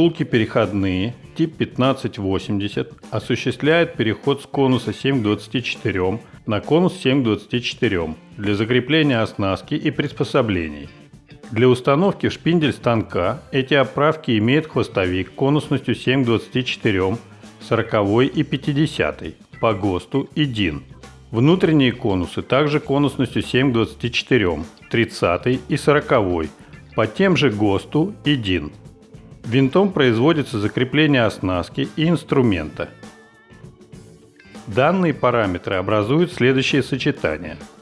Втулки переходные, тип 1580, осуществляет переход с конуса 7 к 24 на конус 7 к 24 для закрепления оснастки и приспособлений. Для установки в шпиндель станка эти оправки имеют хвостовик конусностью 7 к 24, 40 и 50 по ГОСТу и ДИН. Внутренние конусы также конусностью 7 к 24, 30 и 40 по тем же ГОСТу и ДИН. Винтом производится закрепление оснастки и инструмента. Данные параметры образуют следующее сочетание –